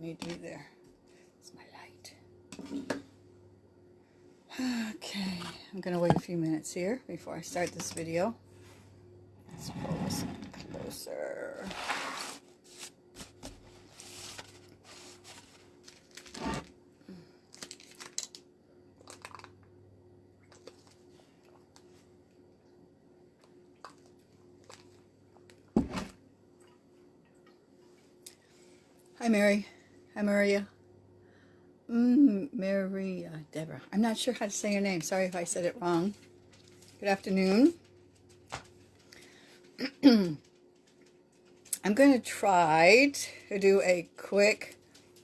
need to be there. It's my light. Okay, I'm going to wait a few minutes here before I start this video. Let's pull this closer. Hi, Mary. Maria. Mm, Maria Deborah. I'm not sure how to say your name. Sorry if I said it wrong. Good afternoon. I'm going to try to do a quick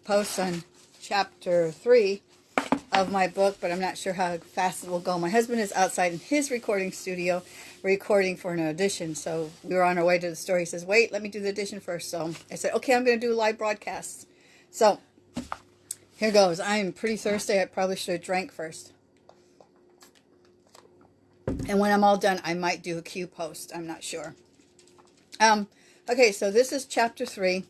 post on chapter three of my book, but I'm not sure how fast it will go. My husband is outside in his recording studio recording for an audition. So we were on our way to the store. He says, wait, let me do the audition first. So I said, okay, I'm going to do live broadcasts. So here goes. I'm pretty thirsty. I probably should have drank first. And when I'm all done, I might do a Q post. I'm not sure. Um, okay, so this is chapter three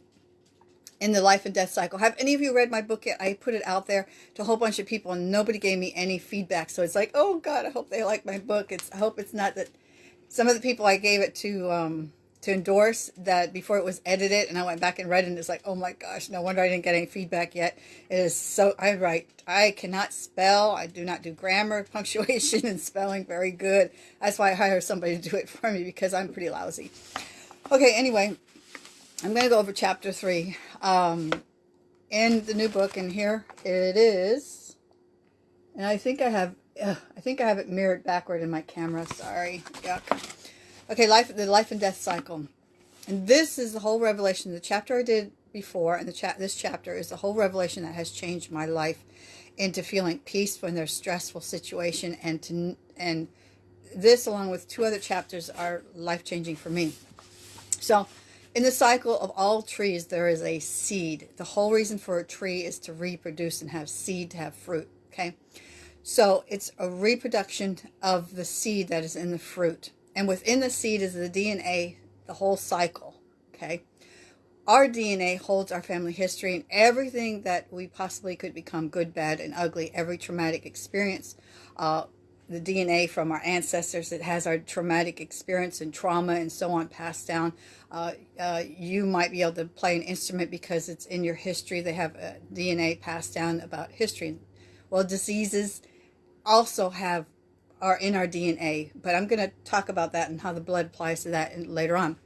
in the life and death cycle. Have any of you read my book yet? I put it out there to a whole bunch of people and nobody gave me any feedback. So it's like, oh God, I hope they like my book. It's I hope it's not that some of the people I gave it to um, to endorse that before it was edited and I went back and read and it's like, oh my gosh, no wonder I didn't get any feedback yet. It is so, I write, I cannot spell. I do not do grammar, punctuation, and spelling very good. That's why I hire somebody to do it for me because I'm pretty lousy. Okay, anyway, I'm going to go over chapter three um, in the new book, and here it is. And I think I have, uh, I think I have it mirrored backward in my camera. Sorry, yuck. Okay, life, the life and death cycle, and this is the whole revelation. The chapter I did before, and the chat, this chapter is the whole revelation that has changed my life into feeling peace when there's stressful situation, and to and this, along with two other chapters, are life changing for me. So in the cycle of all trees, there is a seed. The whole reason for a tree is to reproduce and have seed to have fruit. Okay. So it's a reproduction of the seed that is in the fruit. And within the seed is the DNA, the whole cycle. Okay. Our DNA holds our family history and everything that we possibly could become good, bad, and ugly, every traumatic experience, uh, the DNA from our ancestors that has our traumatic experience and trauma and so on passed down. Uh, uh, you might be able to play an instrument because it's in your history. They have DNA passed down about history. Well, diseases also have are in our DNA, but I'm going to talk about that and how the blood applies to that later on.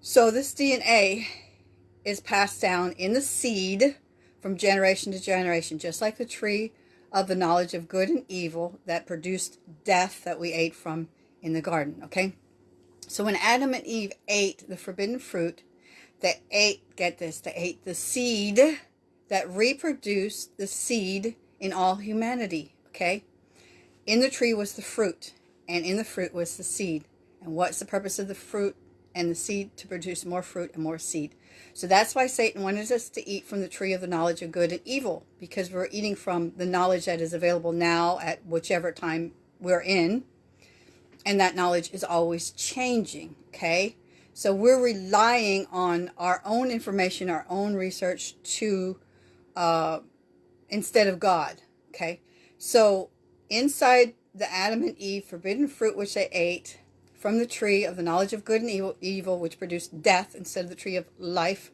So this DNA is passed down in the seed from generation to generation, just like the tree of the knowledge of good and evil that produced death that we ate from in the garden, okay? So when Adam and Eve ate the forbidden fruit, they ate, get this, they ate the seed that reproduced the seed in all humanity, okay? In the tree was the fruit, and in the fruit was the seed. And what's the purpose of the fruit and the seed? To produce more fruit and more seed. So that's why Satan wanted us to eat from the tree of the knowledge of good and evil, because we're eating from the knowledge that is available now at whichever time we're in. And that knowledge is always changing, okay? So we're relying on our own information, our own research to, uh, instead of God, okay? So inside the Adam and Eve forbidden fruit which they ate, from the tree of the knowledge of good and evil, evil, which produced death instead of the tree of life.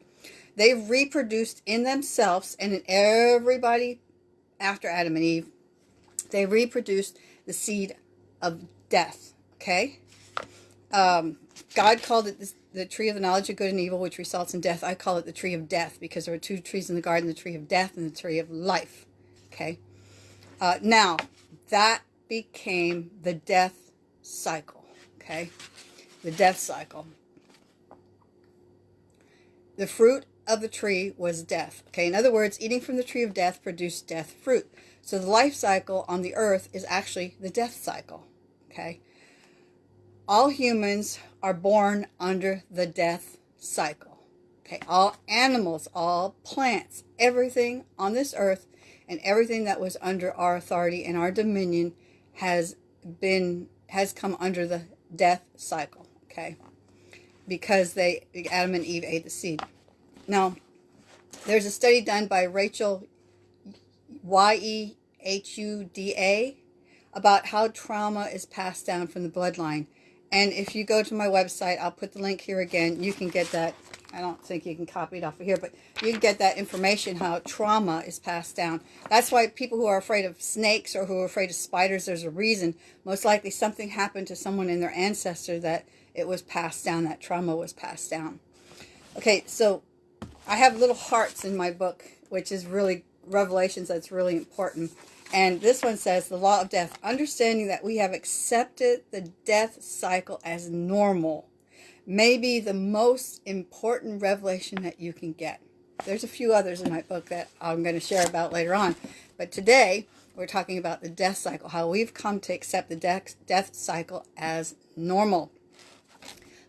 They reproduced in themselves and in everybody after Adam and Eve. They reproduced the seed of death. Okay? Um, God called it the, the tree of the knowledge of good and evil, which results in death. I call it the tree of death because there were two trees in the garden, the tree of death and the tree of life. Okay? Uh, now, that became the death cycle okay? The death cycle. The fruit of the tree was death, okay? In other words, eating from the tree of death produced death fruit. So the life cycle on the earth is actually the death cycle, okay? All humans are born under the death cycle, okay? All animals, all plants, everything on this earth and everything that was under our authority and our dominion has been has come under the death cycle, okay? Because they, Adam and Eve ate the seed. Now, There's a study done by Rachel Y-E-H-U-D-A about how trauma is passed down from the bloodline. And if you go to my website, I'll put the link here again. You can get that. I don't think you can copy it off of here, but you can get that information how trauma is passed down. That's why people who are afraid of snakes or who are afraid of spiders, there's a reason. Most likely something happened to someone in their ancestor that it was passed down, that trauma was passed down. Okay, so I have little hearts in my book, which is really Revelations that's really important. And this one says, the law of death, understanding that we have accepted the death cycle as normal, may be the most important revelation that you can get. There's a few others in my book that I'm going to share about later on. But today, we're talking about the death cycle, how we've come to accept the death, death cycle as normal.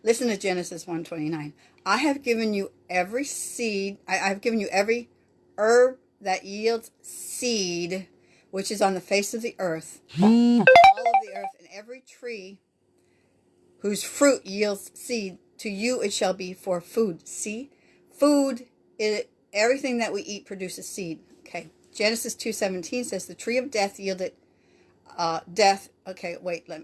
Listen to Genesis 129. I have given you every seed, I, have given you every herb that yields seed which is on the face of the earth, all of the earth, and every tree whose fruit yields seed, to you it shall be for food. See, food, it, everything that we eat produces seed. Okay, Genesis 2.17 says, the tree of death yielded uh, death. Okay, wait, let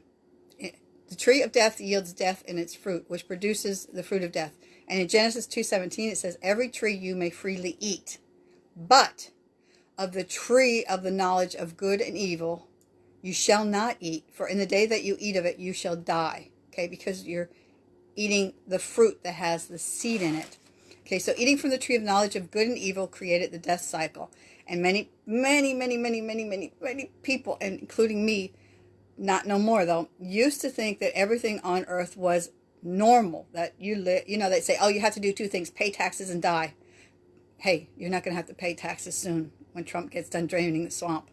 eh, the tree of death yields death in its fruit, which produces the fruit of death. And in Genesis 2.17 it says, every tree you may freely eat, but of the tree of the knowledge of good and evil you shall not eat, for in the day that you eat of it you shall die. Okay, because you're eating the fruit that has the seed in it. Okay, so eating from the tree of knowledge of good and evil created the death cycle. And many, many, many, many, many, many, many people, and including me, not no more though, used to think that everything on earth was normal. That you, li you know, they say, oh, you have to do two things, pay taxes and die. Hey, you're not going to have to pay taxes soon when Trump gets done draining the swamp.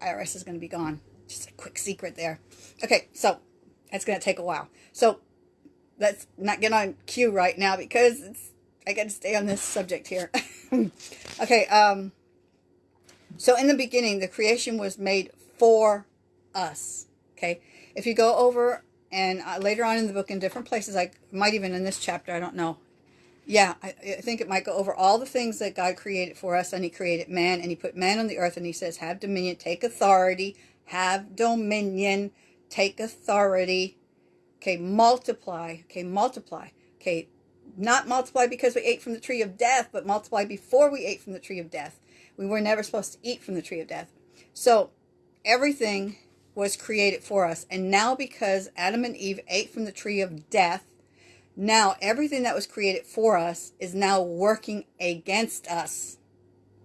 IRS is going to be gone. Just a quick secret there. Okay, so it's going to take a while. So let's not get on cue right now because it's, I got to stay on this subject here. okay, um, so in the beginning, the creation was made for us. Okay, if you go over and uh, later on in the book in different places, I might even in this chapter, I don't know, yeah, I, I, think it might go over all the things that God created for us. And he created man and he put man on the earth and he says, have dominion, take authority, have dominion, take authority. Okay, multiply. Okay, multiply. Okay, not multiply because we ate from the tree of death, but multiply before we ate from the tree of death. We were never supposed to eat from the tree of death. So everything was created for us. And now because Adam and Eve ate from the tree of death, now, everything that was created for us is now working against us.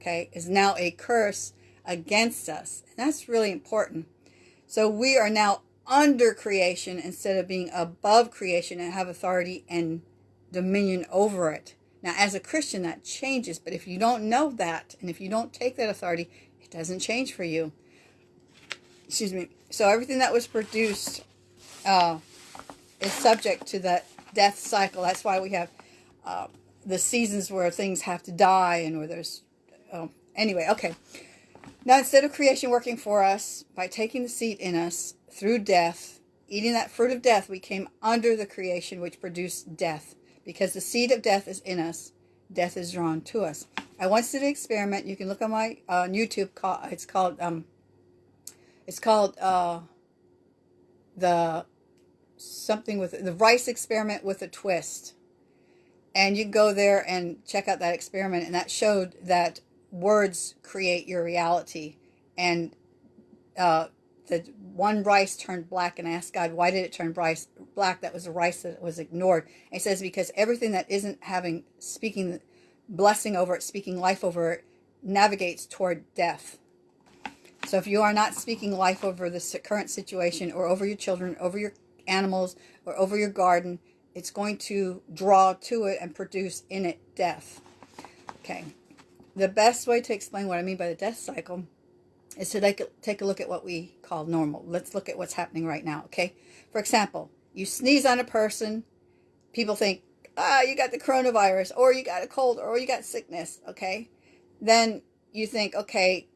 Okay, is now a curse against us. And that's really important. So we are now under creation instead of being above creation and have authority and dominion over it. Now, as a Christian, that changes. But if you don't know that, and if you don't take that authority, it doesn't change for you. Excuse me. So everything that was produced uh, is subject to that death cycle. That's why we have uh, the seasons where things have to die and where there's... Um, anyway, okay. Now, instead of creation working for us, by taking the seat in us through death, eating that fruit of death, we came under the creation which produced death. Because the seed of death is in us, death is drawn to us. I once did an experiment. You can look on my uh, YouTube. Call, it's called um, it's called uh, the something with the rice experiment with a twist. And you can go there and check out that experiment. And that showed that words create your reality. And uh, the one rice turned black and asked God, why did it turn rice black? That was the rice that was ignored. And he says, because everything that isn't having, speaking blessing over it, speaking life over it, navigates toward death. So if you are not speaking life over the current situation or over your children, over your animals or over your garden, it's going to draw to it and produce in it death. Okay. The best way to explain what I mean by the death cycle is to take a, take a look at what we call normal. Let's look at what's happening right now, okay? For example, you sneeze on a person, people think, ah, you got the coronavirus, or you got a cold, or you got sickness, okay? Then you think, okay,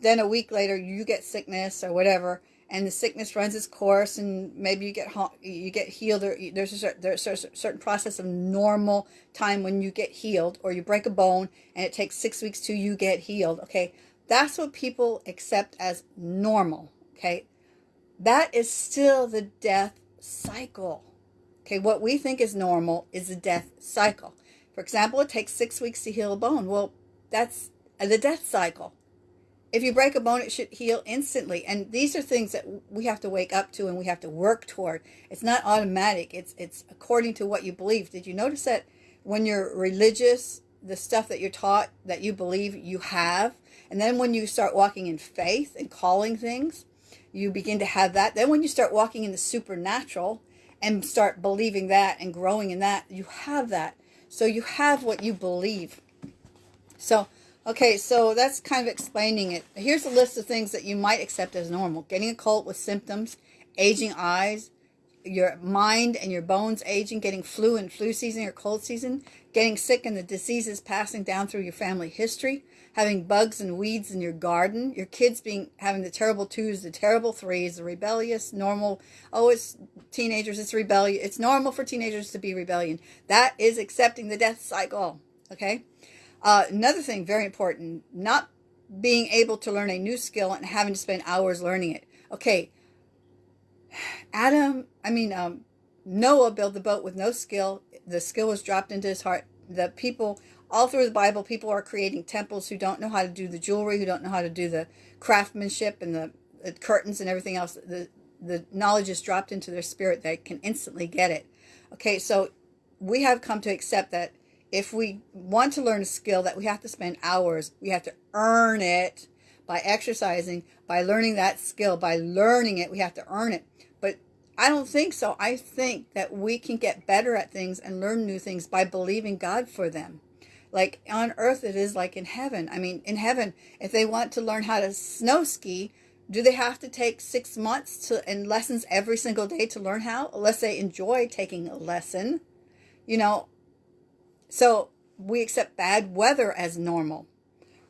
then a week later you get sickness or whatever, and the sickness runs its course and maybe you get you get healed or there's a, certain, there's a certain process of normal time when you get healed or you break a bone and it takes six weeks to you get healed okay that's what people accept as normal okay that is still the death cycle okay what we think is normal is the death cycle for example it takes six weeks to heal a bone well that's the death cycle if you break a bone, it should heal instantly. And these are things that we have to wake up to and we have to work toward. It's not automatic. It's it's according to what you believe. Did you notice that when you're religious, the stuff that you're taught that you believe you have, and then when you start walking in faith and calling things, you begin to have that. Then when you start walking in the supernatural and start believing that and growing in that, you have that. So you have what you believe. So Okay, so that's kind of explaining it. Here's a list of things that you might accept as normal. Getting a cold with symptoms, aging eyes, your mind and your bones aging, getting flu and flu season or cold season, getting sick and the diseases passing down through your family history, having bugs and weeds in your garden, your kids being having the terrible twos, the terrible threes, the rebellious, normal, oh, it's teenagers, it's rebellion. It's normal for teenagers to be rebellion. That is accepting the death cycle, okay? Uh, another thing, very important, not being able to learn a new skill and having to spend hours learning it. Okay, Adam, I mean, um, Noah built the boat with no skill. The skill was dropped into his heart. The people, all through the Bible, people are creating temples who don't know how to do the jewelry, who don't know how to do the craftsmanship and the, the curtains and everything else. The, the knowledge is dropped into their spirit. They can instantly get it. Okay, so we have come to accept that if we want to learn a skill that we have to spend hours, we have to earn it by exercising, by learning that skill, by learning it, we have to earn it. But I don't think so. I think that we can get better at things and learn new things by believing God for them. Like on earth, it is like in heaven. I mean, in heaven, if they want to learn how to snow ski, do they have to take six months to and lessons every single day to learn how? Unless they enjoy taking a lesson. You know, so we accept bad weather as normal.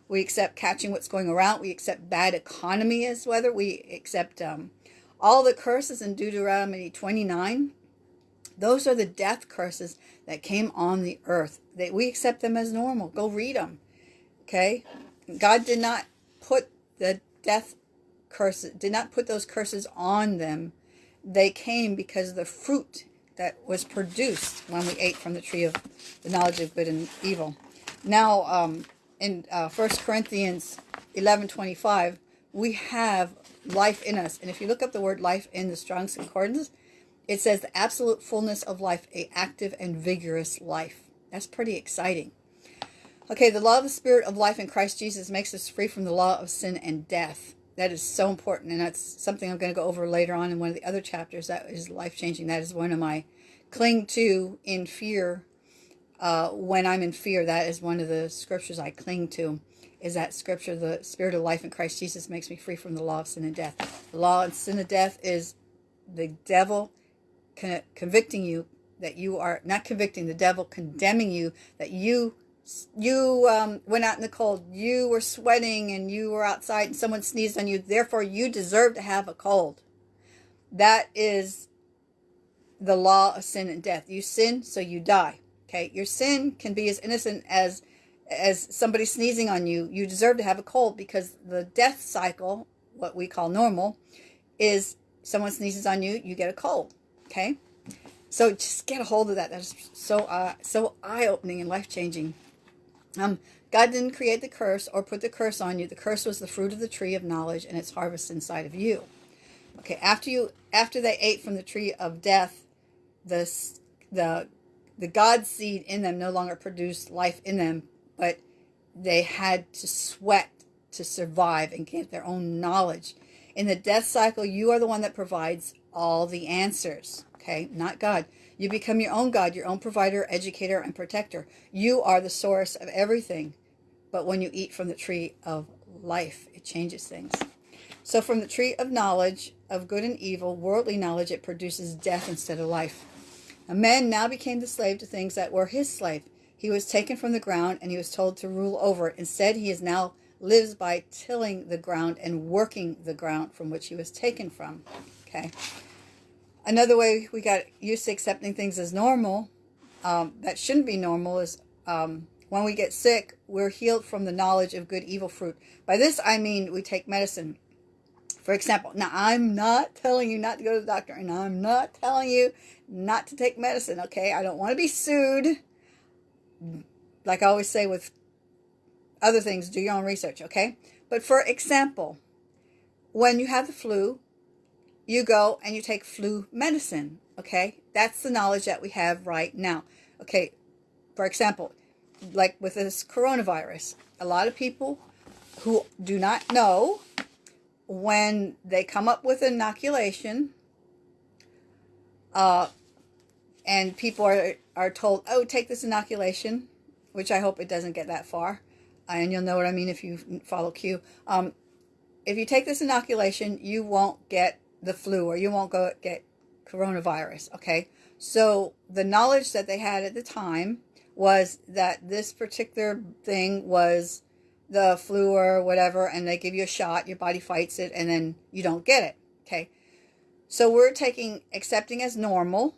We accept catching what's going around. We accept bad economy as weather. We accept um, all the curses in Deuteronomy 29. Those are the death curses that came on the earth. That we accept them as normal. Go read them. Okay? God did not put the death curses, did not put those curses on them. They came because of the fruit that was produced when we ate from the tree of the knowledge of good and evil. Now, um, in uh, 1 Corinthians 11, 25, we have life in us. And if you look up the word life in the Strong's Concordance, it says the absolute fullness of life, a active and vigorous life. That's pretty exciting. Okay, the law of the spirit of life in Christ Jesus makes us free from the law of sin and death. That is so important, and that's something I'm going to go over later on in one of the other chapters. That is life changing. That is one of my cling to in fear. Uh, when I'm in fear, that is one of the scriptures I cling to. Is that scripture, the spirit of life in Christ Jesus makes me free from the law of sin and death. The law of sin and death is the devil con convicting you that you are not convicting the devil condemning you that you you um, went out in the cold, you were sweating and you were outside and someone sneezed on you, therefore you deserve to have a cold. That is the law of sin and death. You sin, so you die. Okay, your sin can be as innocent as as somebody sneezing on you. You deserve to have a cold because the death cycle, what we call normal, is someone sneezes on you, you get a cold. Okay, so just get a hold of that. That's so uh, so eye opening and life changing. Um, God didn't create the curse or put the curse on you. The curse was the fruit of the tree of knowledge and its harvest inside of you. Okay, after you after they ate from the tree of death, the the the God seed in them no longer produced life in them, but they had to sweat to survive and get their own knowledge. In the death cycle, you are the one that provides all the answers. Okay, not God. You become your own God, your own provider, educator, and protector. You are the source of everything. But when you eat from the tree of life, it changes things. So from the tree of knowledge of good and evil, worldly knowledge, it produces death instead of life. A man now became the slave to things that were his slave. He was taken from the ground and he was told to rule over it. Instead, he is now lives by tilling the ground and working the ground from which he was taken from. Okay. Another way we got used to accepting things as normal um, that shouldn't be normal is um, when we get sick, we're healed from the knowledge of good evil fruit. By this, I mean we take medicine. For example, now I'm not telling you not to go to the doctor, and I'm not telling you not to take medicine, okay? I don't want to be sued. Like I always say with other things, do your own research, okay? But for example, when you have the flu, you go and you take flu medicine, okay? That's the knowledge that we have right now. Okay, for example, like with this coronavirus, a lot of people who do not know when they come up with an inoculation, uh, and people are, are told, oh, take this inoculation, which I hope it doesn't get that far. And you'll know what I mean if you follow Q. Um, if you take this inoculation, you won't get the flu or you won't go get coronavirus. Okay. So the knowledge that they had at the time was that this particular thing was the flu or whatever, and they give you a shot, your body fights it, and then you don't get it. Okay. So we're taking, accepting as normal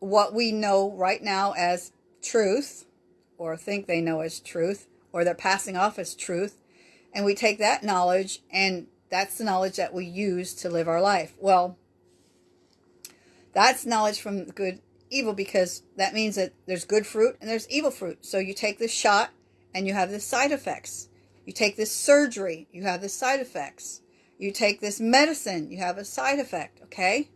what we know right now as truth, or think they know as truth, or they're passing off as truth. And we take that knowledge, and that's the knowledge that we use to live our life. Well, that's knowledge from good evil because that means that there's good fruit and there's evil fruit. So you take this shot and you have the side effects. You take this surgery, you have the side effects. You take this medicine, you have a side effect, okay?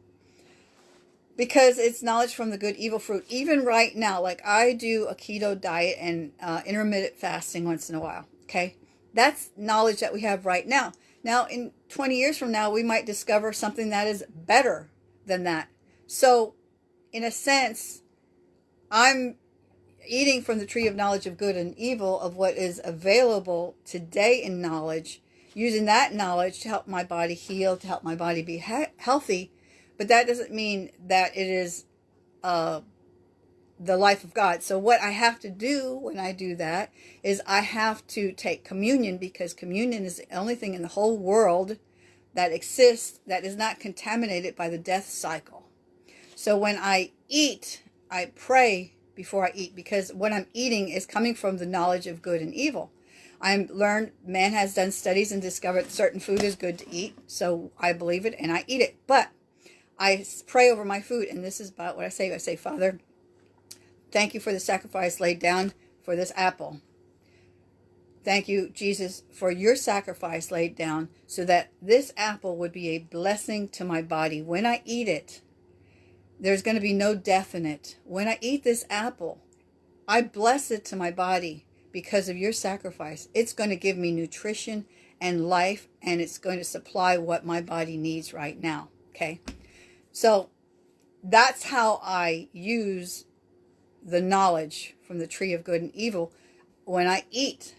Because it's knowledge from the good evil fruit. Even right now, like I do a keto diet and uh, intermittent fasting once in a while, okay? That's knowledge that we have right now. Now, in 20 years from now, we might discover something that is better than that. So, in a sense, I'm eating from the tree of knowledge of good and evil of what is available today in knowledge, using that knowledge to help my body heal, to help my body be he healthy. But that doesn't mean that it is uh, the life of God. So what I have to do when I do that is I have to take communion because communion is the only thing in the whole world that exists that is not contaminated by the death cycle. So when I eat, I pray before I eat because what I'm eating is coming from the knowledge of good and evil. I'm learned man has done studies and discovered certain food is good to eat. So I believe it and I eat it. But I pray over my food. And this is about what I say. I say, Father, thank you for the sacrifice laid down for this apple. Thank you, Jesus, for your sacrifice laid down so that this apple would be a blessing to my body. When I eat it, there's going to be no death in it. When I eat this apple, I bless it to my body because of your sacrifice. It's going to give me nutrition and life, and it's going to supply what my body needs right now. Okay. So that's how I use the knowledge from the tree of good and evil. When I eat,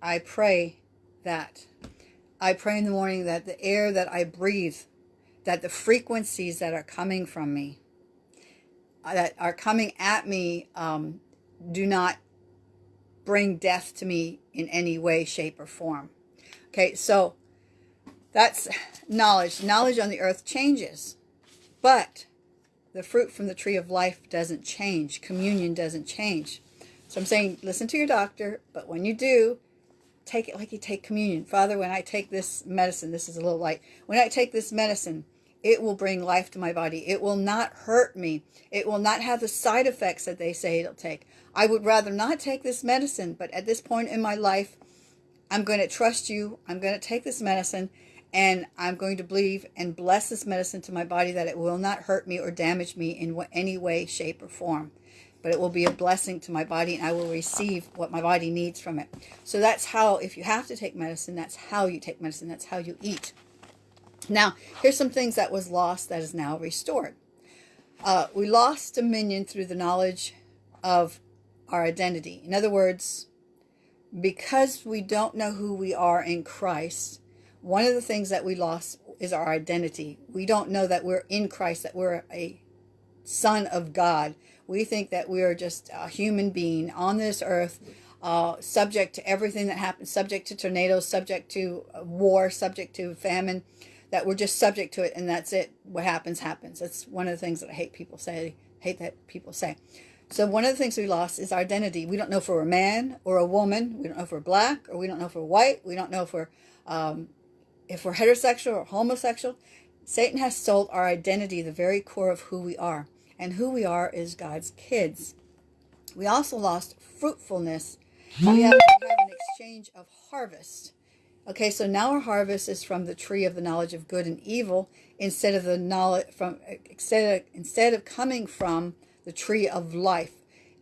I pray that. I pray in the morning that the air that I breathe, that the frequencies that are coming from me, that are coming at me um, do not bring death to me in any way, shape, or form. Okay, so that's knowledge. Knowledge on the earth changes, but the fruit from the tree of life doesn't change. Communion doesn't change. So I'm saying, listen to your doctor, but when you do, take it like you take communion. Father, when I take this medicine, this is a little light. When I take this medicine, it will bring life to my body. It will not hurt me. It will not have the side effects that they say it'll take. I would rather not take this medicine, but at this point in my life, I'm going to trust you. I'm going to take this medicine and I'm going to believe and bless this medicine to my body that it will not hurt me or damage me in any way, shape, or form. But it will be a blessing to my body and I will receive what my body needs from it. So that's how, if you have to take medicine, that's how you take medicine. That's how you eat. Now, here's some things that was lost that is now restored. Uh, we lost dominion through the knowledge of our identity. In other words, because we don't know who we are in Christ, one of the things that we lost is our identity. We don't know that we're in Christ, that we're a son of God. We think that we are just a human being on this earth uh, subject to everything that happens, subject to tornadoes, subject to uh, war, subject to famine, that we're just subject to it and that's it. What happens, happens. That's one of the things that I hate people say, hate that people say. So one of the things we lost is our identity. We don't know if we're a man or a woman. We don't know if we're black or we don't know if we're white. We don't know if we're um, if we're heterosexual or homosexual. Satan has sold our identity, the very core of who we are. And who we are is God's kids. We also lost fruitfulness. We have, we have an exchange of harvest. Okay, so now our harvest is from the tree of the knowledge of good and evil instead of the knowledge from instead of, instead of coming from the tree of life.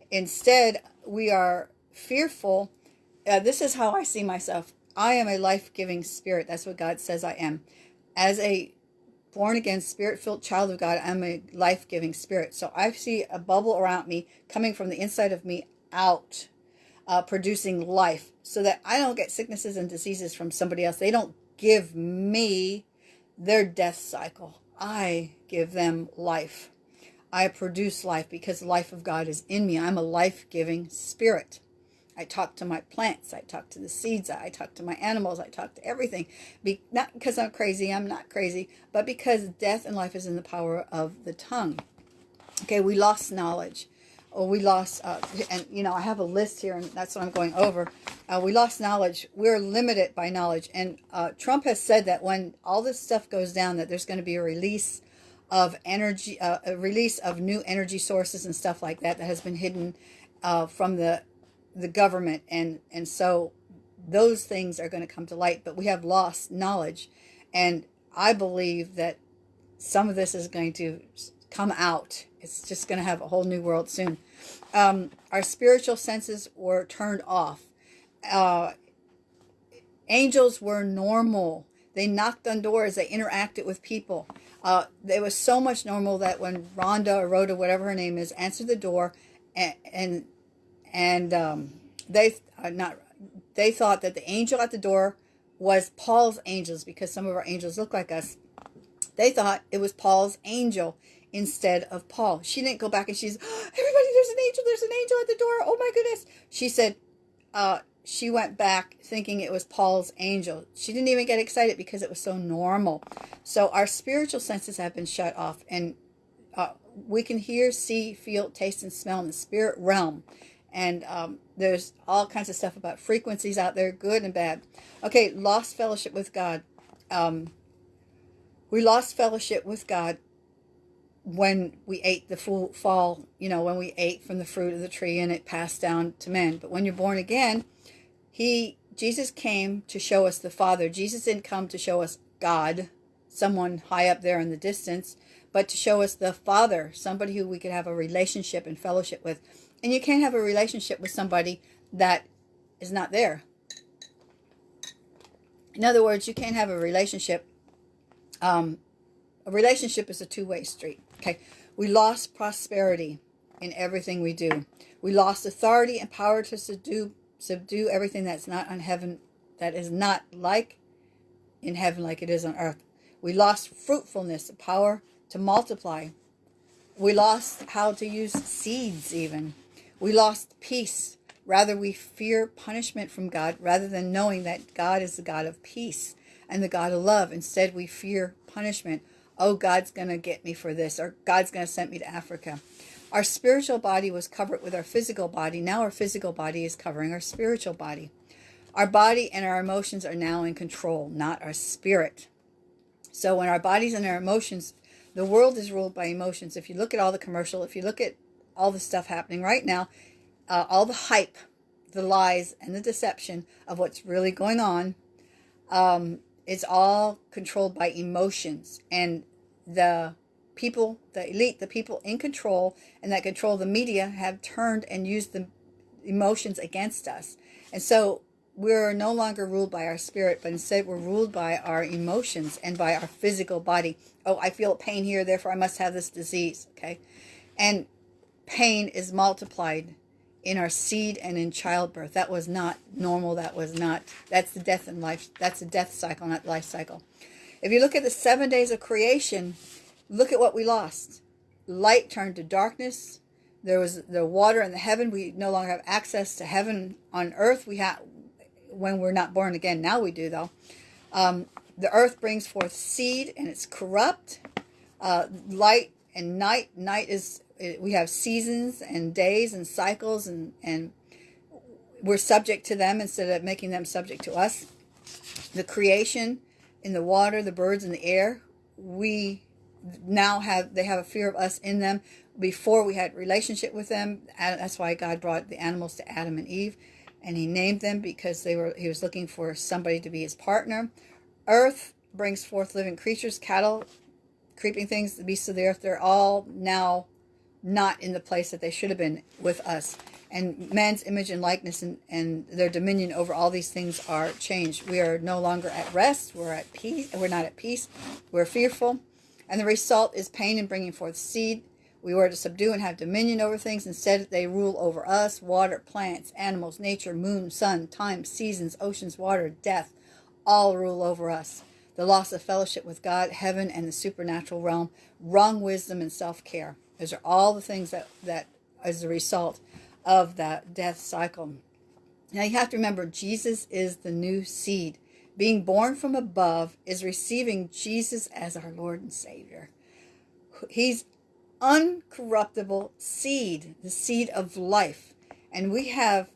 Instead, we are fearful. Uh, this is how I see myself. I am a life-giving spirit. That's what God says I am. As a born again, spirit filled child of God, I'm a life giving spirit. So I see a bubble around me coming from the inside of me out, uh, producing life so that I don't get sicknesses and diseases from somebody else. They don't give me their death cycle. I give them life. I produce life because the life of God is in me. I'm a life giving spirit. I talk to my plants. I talk to the seeds. I talk to my animals. I talk to everything. Be, not because I'm crazy. I'm not crazy. But because death and life is in the power of the tongue. Okay, we lost knowledge. Or we lost, uh, and you know, I have a list here, and that's what I'm going over. Uh, we lost knowledge. We're limited by knowledge. And uh, Trump has said that when all this stuff goes down, that there's going to be a release of energy, uh, a release of new energy sources and stuff like that that has been hidden uh, from the the government and and so those things are going to come to light but we have lost knowledge. And i believe that some of this is going to come out. It's just going to have a whole new world soon. Um, our spiritual senses were turned off. Uh, angels were normal. They knocked on doors. They interacted with people. Uh, it was so much normal that when rhonda or rhoda whatever her name is answered the door and, and and um, they uh, not they thought that the angel at the door was Paul's angels because some of our angels look like us. They thought it was Paul's angel instead of Paul. She didn't go back and she's oh, everybody. There's an angel. There's an angel at the door. Oh my goodness. She said. Uh, she went back thinking it was Paul's angel. She didn't even get excited because it was so normal. So our spiritual senses have been shut off and uh, we can hear, see, feel, taste, and smell in the spirit realm and um, there's all kinds of stuff about frequencies out there, good and bad. Okay, lost fellowship with God. Um, we lost fellowship with God when we ate the full fall, you know, when we ate from the fruit of the tree and it passed down to men. But when you're born again, he Jesus came to show us the Father. Jesus didn't come to show us God, someone high up there in the distance, but to show us the Father, somebody who we could have a relationship and fellowship with. And you can't have a relationship with somebody that is not there. In other words, you can't have a relationship. Um, a relationship is a two-way street. Okay. We lost prosperity in everything we do. We lost authority and power to subdue, subdue everything that's not on heaven, that is not like in heaven like it is on earth. We lost fruitfulness, the power to multiply. We lost how to use seeds even. We lost peace. Rather, we fear punishment from God rather than knowing that God is the God of peace and the God of love. Instead, we fear punishment. Oh, God's going to get me for this, or God's going to send me to Africa. Our spiritual body was covered with our physical body. Now our physical body is covering our spiritual body. Our body and our emotions are now in control, not our spirit. So when our bodies and our emotions, the world is ruled by emotions. If you look at all the commercial, if you look at all the stuff happening right now, uh, all the hype, the lies, and the deception of what's really going on, um, it's all controlled by emotions. And the people, the elite, the people in control and that control the media have turned and used the emotions against us. And so we're no longer ruled by our spirit, but instead we're ruled by our emotions and by our physical body. Oh, I feel pain here, therefore I must have this disease. Okay. And pain is multiplied in our seed and in childbirth. That was not normal. That was not, that's the death and life. That's the death cycle, not life cycle. If you look at the seven days of creation, look at what we lost. Light turned to darkness. there was the water and the heaven. We no longer have access to heaven on earth. We have when we're not born again. Now we do though. Um, the earth brings forth seed and it's corrupt. Uh, light and night. Night is we have seasons and days and cycles and and we're subject to them instead of making them subject to us. The creation in the water, the birds in the air, we now have they have a fear of us in them before we had relationship with them that's why god brought the animals to adam and eve and he named them because they were he was looking for somebody to be his partner earth brings forth living creatures cattle creeping things the beasts of the earth they're all now not in the place that they should have been with us and man's image and likeness and, and their dominion over all these things are changed we are no longer at rest we're at peace we're not at peace we're fearful and the result is pain in bringing forth seed. We were to subdue and have dominion over things. Instead, they rule over us water, plants, animals, nature, moon, sun, time, seasons, oceans, water, death. All rule over us. The loss of fellowship with God, heaven, and the supernatural realm, wrong wisdom, and self care. Those are all the things that, that is the result of that death cycle. Now, you have to remember, Jesus is the new seed being born from above is receiving Jesus as our Lord and Savior. He's uncorruptible seed, the seed of life. And we have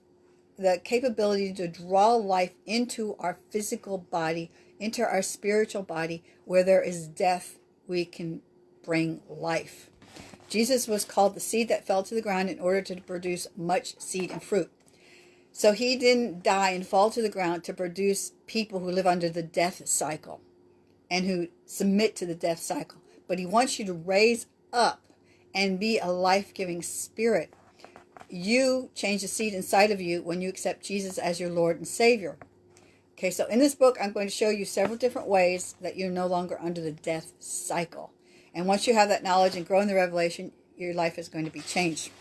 the capability to draw life into our physical body, into our spiritual body. Where there is death, we can bring life. Jesus was called the seed that fell to the ground in order to produce much seed and fruit. So he didn't die and fall to the ground to produce people who live under the death cycle and who submit to the death cycle. But he wants you to raise up and be a life giving spirit. You change the seed inside of you when you accept Jesus as your Lord and Savior. Okay, so in this book, I'm going to show you several different ways that you're no longer under the death cycle. And once you have that knowledge and grow in the revelation, your life is going to be changed.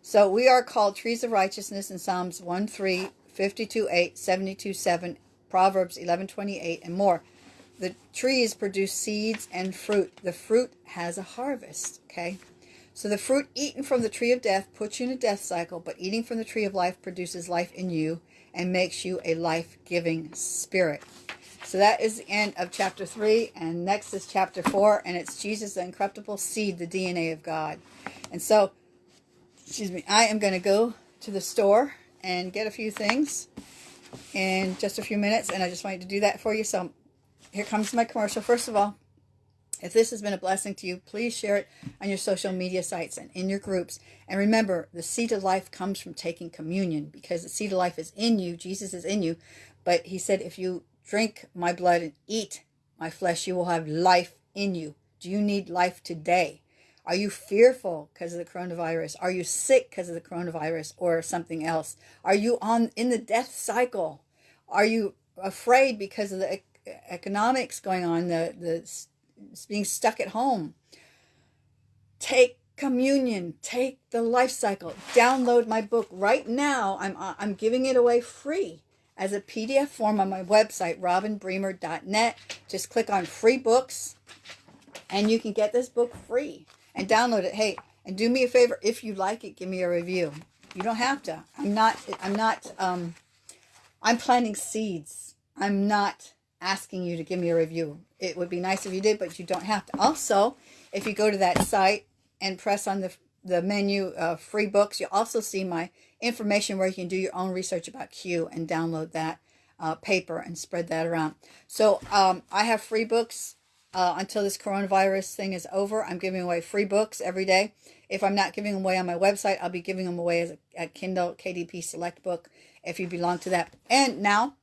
So we are called trees of righteousness in Psalms 1 3, 52 8, 72 7, Proverbs 11 28, and more. The trees produce seeds and fruit. The fruit has a harvest, okay? So the fruit eaten from the tree of death puts you in a death cycle, but eating from the tree of life produces life in you and makes you a life-giving spirit. So that is the end of chapter 3, and next is chapter 4, and it's Jesus, the incorruptible seed, the DNA of God. And so excuse me, I am going to go to the store and get a few things in just a few minutes. And I just wanted to do that for you. So here comes my commercial. First of all, if this has been a blessing to you, please share it on your social media sites and in your groups. And remember, the seed of life comes from taking communion because the seed of life is in you. Jesus is in you. But he said, if you drink my blood and eat my flesh, you will have life in you. Do you need life today? Are you fearful because of the coronavirus? Are you sick because of the coronavirus or something else? Are you on in the death cycle? Are you afraid because of the economics going on, the, the being stuck at home? Take communion, take the life cycle, download my book right now. I'm, I'm giving it away free as a PDF form on my website, robinbremer.net. Just click on free books and you can get this book free and download it. Hey, and do me a favor, if you like it, give me a review. You don't have to. I'm not, I'm not, um, I'm planting seeds. I'm not asking you to give me a review. It would be nice if you did, but you don't have to. Also, if you go to that site and press on the, the menu uh, free books, you'll also see my information where you can do your own research about Q and download that uh, paper and spread that around. So um, I have free books uh, until this coronavirus thing is over. I'm giving away free books every day. If I'm not giving them away on my website, I'll be giving them away as a, a Kindle KDP Select book if you belong to that. And now,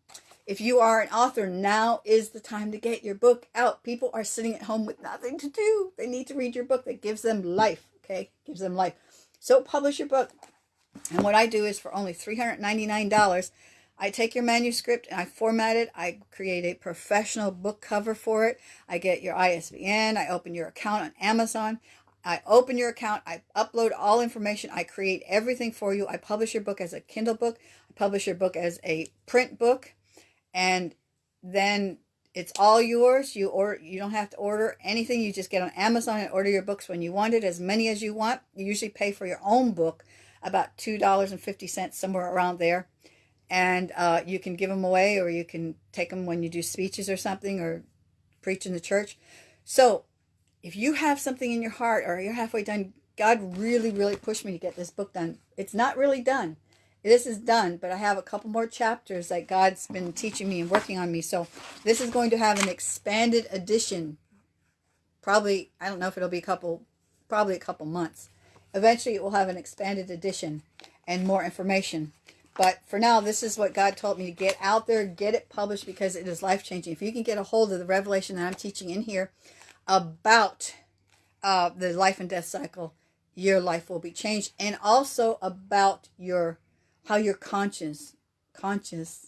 if you are an author, now is the time to get your book out. People are sitting at home with nothing to do. They need to read your book that gives them life, okay? Gives them life. So publish your book. And what I do is for only $399, I take your manuscript and I format it. I create a professional book cover for it. I get your ISBN. I open your account on Amazon. I open your account. I upload all information. I create everything for you. I publish your book as a Kindle book. I publish your book as a print book. And then it's all yours. You or you don't have to order anything. You just get on Amazon and order your books when you want it, as many as you want. You usually pay for your own book about two dollars and fifty cents, somewhere around there, and uh, you can give them away, or you can take them when you do speeches or something, or preach in the church. So, if you have something in your heart, or you're halfway done, God really, really pushed me to get this book done. It's not really done this is done, but I have a couple more chapters that God's been teaching me and working on me. So this is going to have an expanded edition. Probably, I don't know if it'll be a couple, probably a couple months. Eventually it will have an expanded edition and more information. But for now, this is what God told me to get out there, get it published because it is life-changing. If you can get a hold of the revelation that I'm teaching in here about uh, the life and death cycle, your life will be changed. And also about your how your conscience, conscious,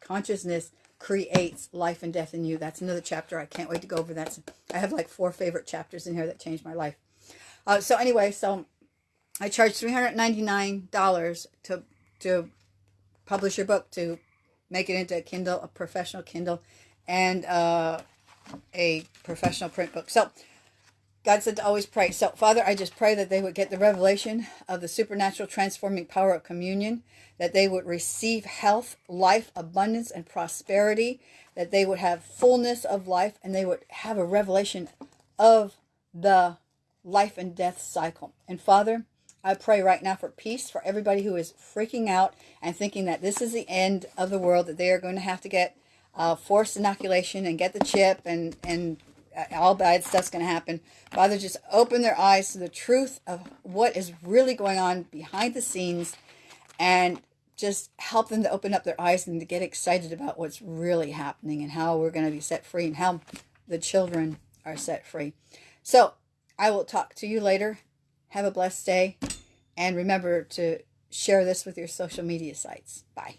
consciousness creates life and death in you. That's another chapter. I can't wait to go over that. I have like four favorite chapters in here that changed my life. Uh, so anyway, so I charge $399 to, to publish your book, to make it into a Kindle, a professional Kindle, and uh, a professional print book. So God said to always pray. So, Father, I just pray that they would get the revelation of the supernatural transforming power of communion, that they would receive health, life, abundance, and prosperity, that they would have fullness of life, and they would have a revelation of the life and death cycle. And Father, I pray right now for peace for everybody who is freaking out and thinking that this is the end of the world, that they are going to have to get uh, forced inoculation and get the chip and, and all bad stuff's going to happen. Father, just open their eyes to the truth of what is really going on behind the scenes and just help them to open up their eyes and to get excited about what's really happening and how we're going to be set free and how the children are set free. So I will talk to you later. Have a blessed day. And remember to share this with your social media sites. Bye.